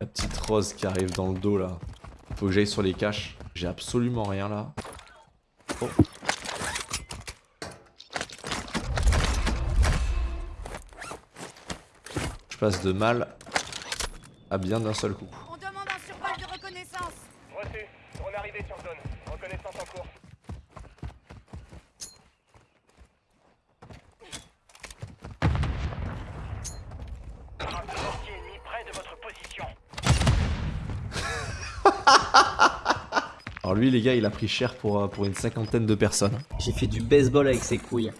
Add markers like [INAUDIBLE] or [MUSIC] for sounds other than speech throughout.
La petite rose qui arrive dans le dos là. Faut que j'aille sur les caches. J'ai absolument rien là. Oh. Je passe de mal à bien d'un seul coup. On demande un survol de reconnaissance. Reçu. On est arrivé sur zone. Reconnaissance en cours. Un mortier ennemi près de votre position. Alors lui les gars il a pris cher pour, euh, pour une cinquantaine de personnes. J'ai fait du baseball avec ses couilles.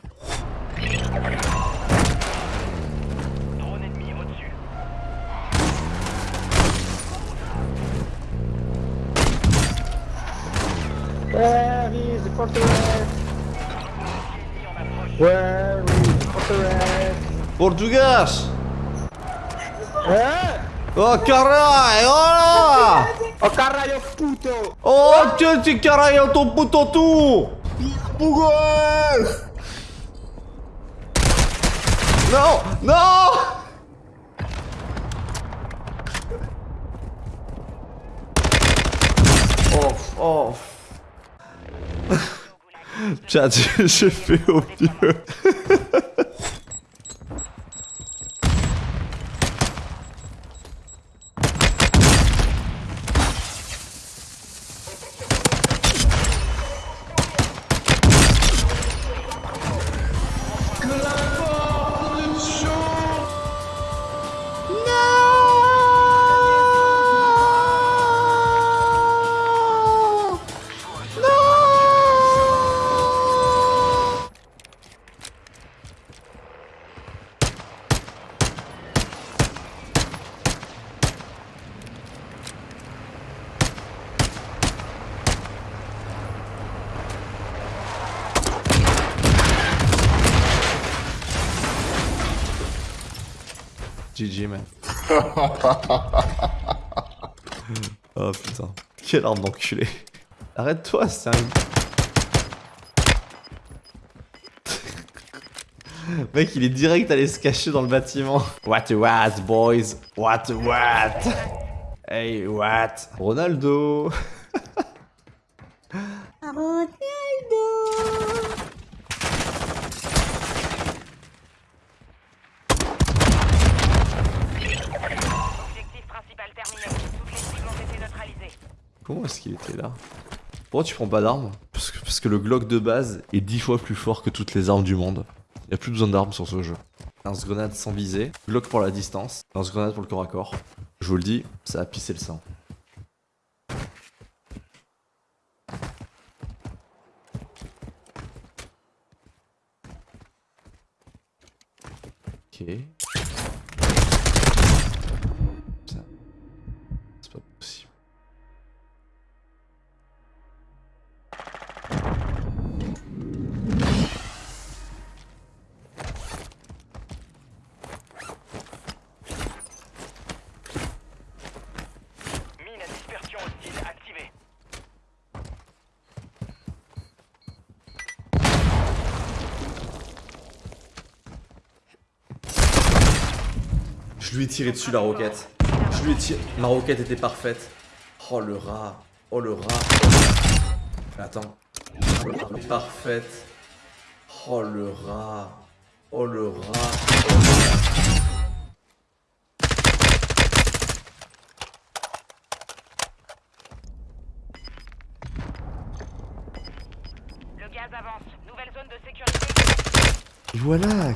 Where is the fortress? Ennemi en approche. Where is the fortress? Portugas Eh? Oh caralho! Oh! Oh caralho puto! Oh que tu caralho ton puto tu! Português! Non! Non! Oh, oh. Chat, j'ai fait GG man. [LAUGHS] oh putain. Quelle arme d'enculé. Arrête-toi, c'est [LAUGHS] un... Mec, il est direct allé se cacher dans le bâtiment. What what, boys? What what? Hey, what? Ronaldo. [LAUGHS] Comment est-ce qu'il était là Pourquoi tu prends pas d'armes parce que, le Glock de base est 10 fois plus fort que toutes les armes du monde. Y a plus besoin d'armes sur ce jeu. Lance-grenade sans visée, Glock pour la distance, lance-grenade pour le corps à corps. Je vous le dis, ça a pissé le sang. Ok. Lui ai tiré dessus la roquette. Je lui ai tiré. Ma roquette était parfaite. Oh le rat. Oh le rat. Attends. Parfaite. Oh le rat. Oh le rat. Le gaz avance. Nouvelle zone de sécurité. Voilà.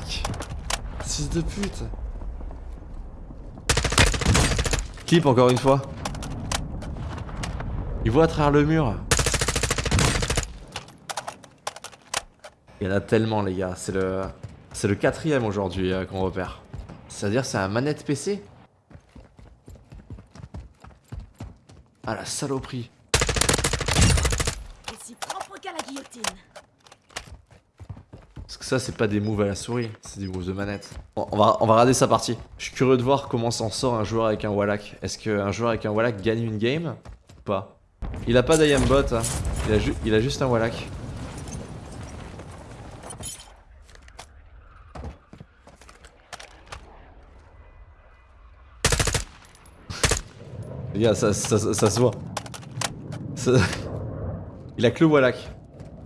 6 de pute. Encore une fois. Il voit à travers le mur. Il y en a tellement les gars. C'est le. C'est le quatrième aujourd'hui euh, qu'on repère. C'est-à-dire c'est un manette PC Ah la saloperie. Propre. Parce que ça, c'est pas des moves à la souris, c'est des moves de manette. On va, on regarder sa partie. Je suis curieux de voir comment s'en sort un joueur avec un Wallach. Est-ce qu'un joueur avec un Wallach gagne une game ou pas? Il a pas d'Iambot, hein. il, a juste un Wallach. Les gars, ça, ça se voit. [LAUGHS] Il a que le Wallach.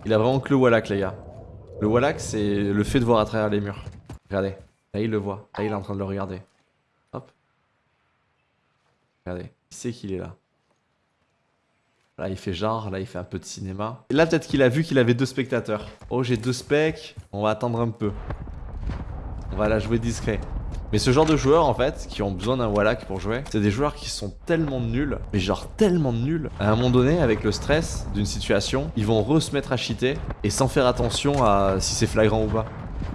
Il a vraiment que le Wallach, les gars. Le Wallach, c'est le fait de voir à travers les murs. Regardez. Là, il le voit. Là, il est en train de le regarder. Hop. Regardez. Il sait qu'il est là. Là, il fait genre. Là, il fait un peu de cinéma. Et là, peut-être qu'il a vu qu'il avait deux spectateurs. Oh, j'ai deux specs. On va attendre un peu. On va la jouer discret. Mais ce genre de joueurs en fait, qui ont besoin d'un Wallach pour jouer, c'est des joueurs qui sont tellement nuls, mais genre tellement nuls. À un moment donné, avec le stress d'une situation, ils vont re se mettre à cheater et sans faire attention à si c'est flagrant ou pas.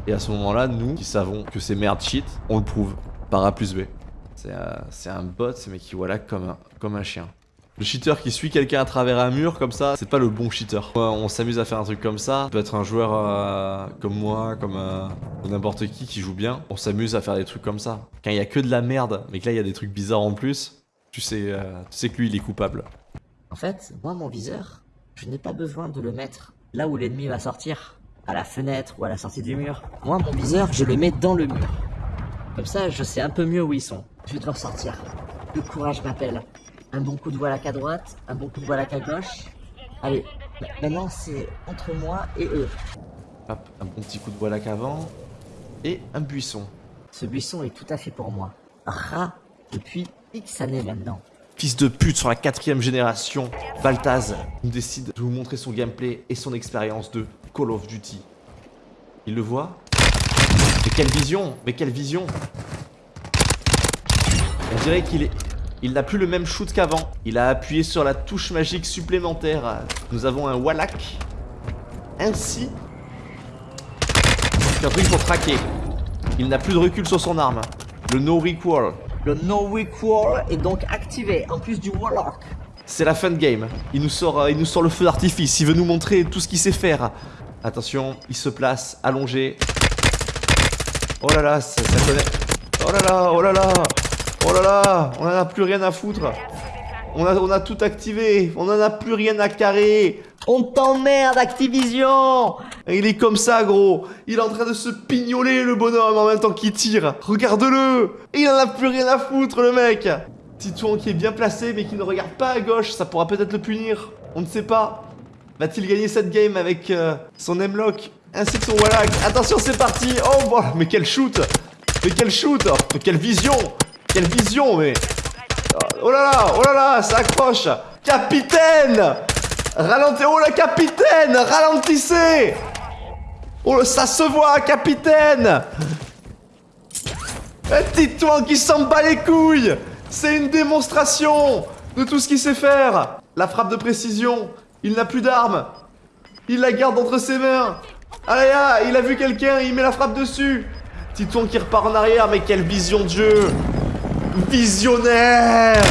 Et à ce moment-là, nous, qui savons que c'est merde cheat, on le prouve par A plus B. C'est euh, un bot, mec qui Wallach comme un, comme un chien. Le cheater qui suit quelqu'un à travers un mur comme ça, c'est pas le bon cheater. On s'amuse à faire un truc comme ça. Ça peut être un joueur euh, comme moi, comme euh, n'importe qui qui joue bien. On s'amuse à faire des trucs comme ça. Quand il y a que de la merde, mais que là il y a des trucs bizarres en plus, tu sais, euh, que lui il est coupable. En fait, moi, mon viseur, je n'ai pas besoin de le mettre là où l'ennemi va sortir, à la fenêtre ou à la sortie du mur. Moi, mon viseur, je le mets dans le mur. Comme ça, je sais un peu mieux où ils sont. Je dois sortir. Le courage m'appelle. Un bon coup de voilac à droite, un bon coup de voilac à gauche. Allez, ma- maintenant c'est entre moi et eux. Hop, un bon petit coup de Wallach avant. Et un buisson. Ce buisson est tout à fait pour moi. Rat depuis X années maintenant. Fils de pute sur la quatrième génération, Baltaz nous décide de vous montrer son gameplay et son expérience de Call of Duty. Il le voit Mais quelle vision Mais quelle vision On dirait qu'il est... Il n'a plus le même shoot qu'avant. Il a appuyé sur la touche magique supplémentaire. Nous avons un Wallach. Ainsi qu'un truc pour traquer. Il n'a plus de recul sur son arme. Le no recoil. Le No Recall est donc activé, en plus du Warlock. C'est la fin de game. Il nous sort, euh, il nous sort le feu d'artifice. Il veut nous montrer tout ce qu'il sait faire. Attention, il se place, allongé. Oh là là, ça, ça connaît. Oh là là, oh là là, oh là là, on en a plus rien à foutre. On a, tout activé. On en a plus rien à carrer. On t'emmerde, Activision il est comme ça, gros. Il est en train de se pignoler, le bonhomme, en même temps qu'il tire. Regarde-le. Il en a plus rien à foutre, le mec. Titouan qui est bien placé, mais qui ne regarde pas à gauche. Ça pourra peut-être le punir. On ne sait pas. Va-t-il gagner cette game avec euh, son M-Lock ainsi que son Wallach Attention, c'est parti. Oh, bon, mais quel shoot. Mais quel shoot. Mais quelle vision. Quelle vision, mais... Oh là là, oh là là, ça accroche. Capitaine! Ralentez, oh la capitaine Ralentissez! Oh, ça se voit, capitaine! Un Titouan qui s'en bat les couilles! C'est une démonstration de tout ce qu'il sait faire. La frappe de précision, il n'a plus d'arme Il la garde entre ses mains. Allez, ah, il a vu quelqu'un, il met la frappe dessus. Titouan qui repart en arrière, mais quelle vision de jeu Visionnaire.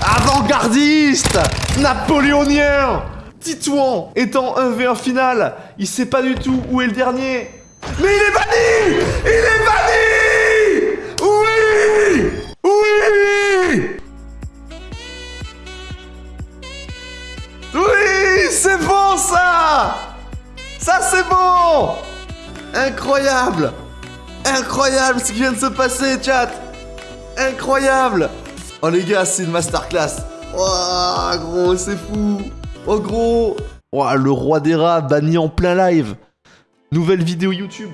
Avant-gardiste. Napoléonien. Titouan étant 1v1 final, il sait pas du tout où est le dernier. Mais il est banni! Il est banni! Oui! Oui! Oui C'est bon ça! Ça c'est bon! Incroyable Incroyable ce qui vient de se passer, chat. Incroyable. Oh les gars, c'est une masterclass. Oh gros, c'est fou. Oh gros. Le roi des rats banni en plein live. Nouvelle vidéo YouTube